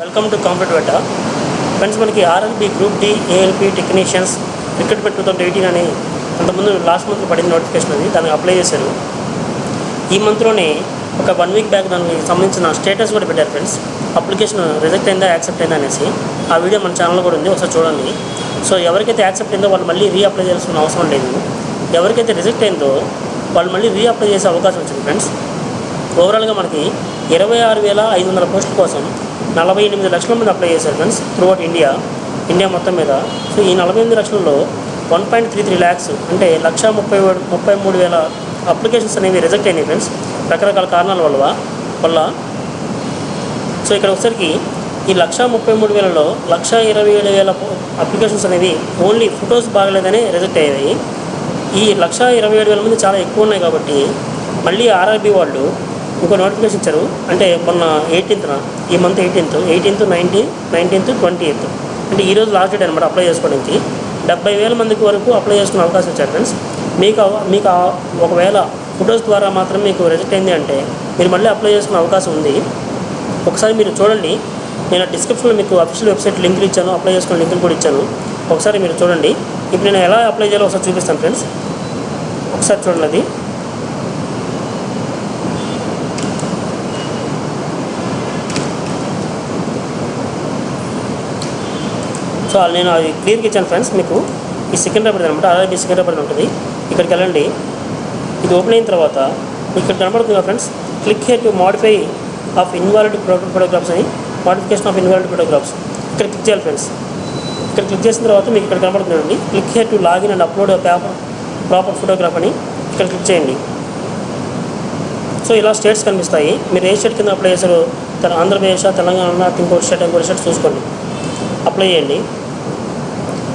Welcome to కాంపిట్ వెట friends మనకి RLB group D ALP technicians recruitment two thousand eighteen అని అంతకుముందు లాస్ట్ మంత్ పడింది నోటిఫికేషన్ అది. దానికి అప్లై చేశారు. ఈ మంత్లోనే ఒక వన్ వీక్ బ్యాక్ దానికి సంబంధించిన స్టేటస్ కూడా పెట్టారు ఫ్రెండ్స్ అప్లికేషన్ రిజెక్ట్ అయిందా యాక్సెప్ట్ అయిందా అనేసి. ఆ వీడియో మన ఛానల్లో కూడా ఉంది. ఒకసారి చూడండి. సో ఎవరికైతే యాక్సెప్ట్ అయిందో వాళ్ళు మళ్ళీ రీ అప్లై చేయాల్సిన అవసరం లేదు. ఎవరికైతే రిజెక్ట్ అయిందో వాళ్ళు మళ్ళీ రీఅప్లై చేసే అవకాశం వచ్చింది ఫ్రెండ్స్ ఓవరాల్గా మనకి ఇరవై ఆరు వేల ఐదు వందల పోస్టుల కోసం నలభై ఎనిమిది లక్షల మంది అప్లై చేశారు ఫ్రెండ్స్ త్రూఅవుట్ ఇండియా ఇండియా మొత్తం మీద. సో ఈ నలభై ఎనిమిది లక్షలలో one point three three lakhs అంటే లక్ష ముప్పై ముప్పై మూడు వేల అప్లికేషన్స్ అనేవి రిజెక్ట్ అయినాయి ఫ్రెండ్స్ రకరకాల కారణాల వల్ల వల్ల. సో ఇక్కడ ఒకసారికి ఈ లక్ష ముప్పై మూడు వేలలో లక్ష ఇరవై ఏడు వేల అప్లికేషన్స్ అనేవి ఓన్లీ ఫొటోస్ బాగలేదని రిజెక్ట్ అయ్యాయి ఈ లక్ష ఇరవై ఏడు వేల మంది చాలా ఎక్కువ ఉన్నాయి కాబట్టి మళ్ళీ ఆర్ఆర్బీ వాళ్ళు ఇంకో నోటిఫికేషన్ ఇచ్చారు. అంటే మొన్న ఎయిటీన్త్న ఈ month eighteenth eighteenth nineteen nineteenth twenty eighth అంటే ఈ రోజు లాస్ట్ డేట్ అనమాట అప్లై చేసుకోవడానికి డెబ్బై వేల మందికి వరకు అప్లై చేసుకునే అవకాశం ఇచ్చారు ఫ్రెండ్స్ మీకు మీకు ఒకవేళ ఫొటోస్ ద్వారా మాత్రం మీకు రిజెక్ట్ అయింది అంటే మీరు మళ్ళీ అప్లై చేసుకునే అవకాశం ఉంది. ఒకసారి మీరు చూడండి. నేను డిస్క్రిప్షన్లో మీకు అఫీషియల్ వెబ్సైట్ లింకులు ఇచ్చాను అప్లై చేసుకునే లింకులు కూడా ఇచ్చాను. ఒకసారి మీరు చూడండి. ఇప్పుడు నేను ఎలా అప్లై చేయాలో ఒకసారి చూపిస్తాను ఫ్రెండ్స్ ఒకసారి చూడండి అది. సో నేను అది క్లియర్గా ఇచ్చాను ఫ్రెండ్స్ మీకు. ఈ సికింద్రాబాద్ అనమాట. ఆర్ఆర్బీ సికింద్రాబాద్ ఉంటుంది. ఇక్కడికి వెళ్ళండి. ఇది ఓపెన్ అయిన తర్వాత ఇక్కడ కనబడుతుంది friends. Click here to modify of invalid photographs అని. మోడిఫికేషన్ ఆఫ్ ఇన్వాలిడ్ ఫోటోగ్రాఫ్స్ ఇక్కడ క్లిక్ చేయాలి ఫ్రెండ్స్. ఇక్కడ క్లిక్ చేసిన తర్వాత మీకు ఇక్కడ కనబడుతుందండి click here to login and upload paper proper photograph అని ఇక్కడ క్లిక్ చేయండి. సో ఇలా స్టేట్స్ కనిపిస్తాయి. మీరు ఏ స్టేట్ కింద అప్లై చేశారు ఆంధ్రప్రదేశ్ తెలంగాణ ఇంకో స్టేట్ ఇంకో స్టేట్ చూసుకోండి. అప్లై చేయండి.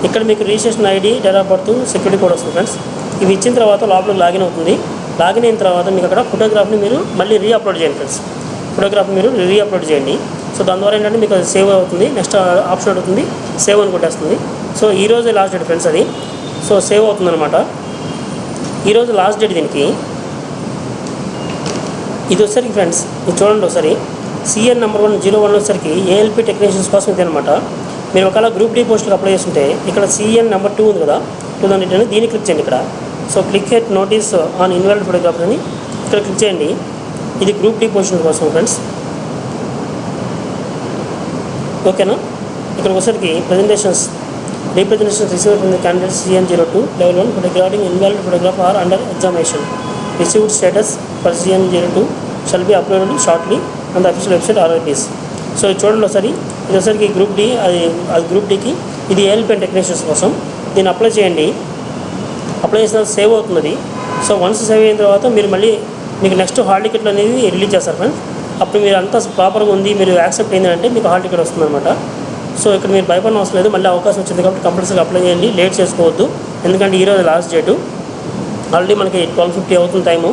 ఇక్కడ మీకు registration ID date of birth security code వస్తుంది ఫ్రెండ్స్. ఇవి ఇచ్చిన తర్వాత లోపలికి లాగిన్ అవుతుంది. లాగిన్ అయిన తర్వాత మీకు అక్కడ ఫోటోగ్రాఫ్ని మీరు మళ్ళీ రీ అప్లోడ్ చేయండి ఫ్రెండ్స్. ఫోటోగ్రాఫ్ మీరు రీ అప్లోడ్ చేయండి. సో దాని ద్వారా ఏంటంటే మీకు అది సేవ్ అవుతుంది. నెక్స్ట్ ఆప్షన్ అవుతుంది సేవ్ అని కొట్టేస్తుంది. సో ఈ రోజే లాస్ట్ డేట్ ఫ్రెండ్స్ అది. సో సేవ్ అవుతుంది అనమాట ఈరోజు లాస్ట్ డేట్ దీనికి. ఇది వచ్చేసరికి ఫ్రెండ్స్ ఇది చూడండి ఒకసారి. CN number one zero one వచ్చేసరికి ఏఎల్పి టెక్నీషియన్స్ కోసం ఇది అనమాట మీరు ఒకవేళ గ్రూప్ డీ పోస్టులు అప్లై చేస్తుంటే ఇక్కడ సిఎన్ నెంబర్ టూ ఉంది కదా టూ థౌసండ్ ఎయిట్ దీన్ని క్లిక్ చేయండి ఇక్కడ. So click at notice on invalid photographer అని ఇక్కడ క్లిక్ చేయండి. ఇది గ్రూప్ డీ పోస్టుల కోసం ఫ్రెండ్స్ ఓకేనా ఇక్కడ వచ్చేసరికి presentations representation received from the candidate CN zero two level one regarding involved photograph or under examination received status for CN zero two shall be uploaded shortly on the official website RIPs so ఇది చూడండి ఒకసారి. ఇది ఒకసారికి group D అది అది group డికి ఇది ఏఎల్పిఎన్ technicians కోసం. దీన్ని అప్లై చేయండి. అప్లై చేసిన సేవ్ అవుతుంది సో వన్స్ సేవ్ అయిన తర్వాత మీరు మళ్ళీ మీకు నెక్స్ట్ హాల్ టికెట్లు అనేది రిలీజ్ చేస్తారు ఫ్రెండ్స్ అప్పుడు మీరు అంతా ప్రాపర్గా ఉంది మీరు యాక్సెప్ట్ అయిందంటే మీకు హాల్ టికెట్ వస్తుందన్నమాట సో ఇక్కడ మీరు భయపడిన అవసరం లేదు. మళ్ళీ అవకాశం వచ్చింది కాబట్టి కంపల్సరీగా అప్లై చేయండి. లేట్ చేసుకోవద్దు. ఎందుకంటే ఈరోజు లాస్ట్ డేటు ఆల్రెడీ మనకి ట్వెల్వ్ ఫిఫ్టీ అవుతుంది టైము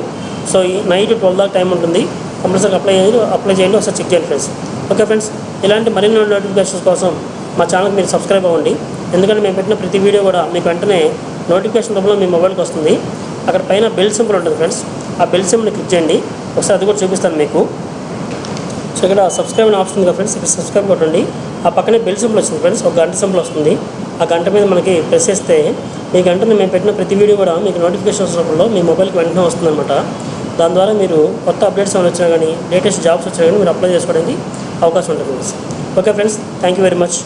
సో ఈ నైట్ ట్వెల్వ్ దాకా టైం ఉంటుంది. కంపల్సరీగా అప్లై చేయండి. అప్లై చేయండి. ఒకసారి చెక్ చేయండి ఫ్రెండ్స్ ఓకే ఫ్రెండ్స్ ఇలాంటి మరిన్ని నోటిఫికేషన్స్ కోసం మా ఛానల్కి మీరు సబ్స్క్రైబ్ అవ్వండి. ఎందుకంటే మేము పెట్టిన ప్రతి వీడియో కూడా మీకు వెంటనే నోటిఫికేషన్ రూపంలో మీ మొబైల్కి వస్తుంది. అక్కడ పైన బెల్ సింబల్ ఉంటుంది ఫ్రెండ్స్ ఆ బెల్ సింబల్ని క్లిక్ చేయండి. ఒకసారి అది కూడా చూపిస్తాను మీకు. సో ఇక్కడ సబ్స్క్రైబ్ అనే ఆప్షన్ ఉంది ఫ్రెండ్స్ ఇక్కడ సబ్స్క్రైబ్ కొట్టండి. ఆ పక్కనే బెల్ సింబల్ వస్తుంది ఫ్రెండ్స్ ఒక గంట సింబల్ వస్తుంది. ఆ గంట మీద మనకి ప్రెస్ చేస్తే మీ గంటని మేము పెట్టిన ప్రతి వీడియో కూడా మీకు నోటిఫికేషన్స్ రూపంలో మీ మొబైల్కి వెంటనే వస్తుందన్నమాట. దాని ద్వారా మీరు కొత్త అప్డేట్స్ ఏమైనా వచ్చినా కానీ లేటెస్ట్ జాబ్స్ వచ్చినా కానీ మీరు అప్లై చేసుకోవడానికి అవకాశం ఉంటుంది okay friends thank you very much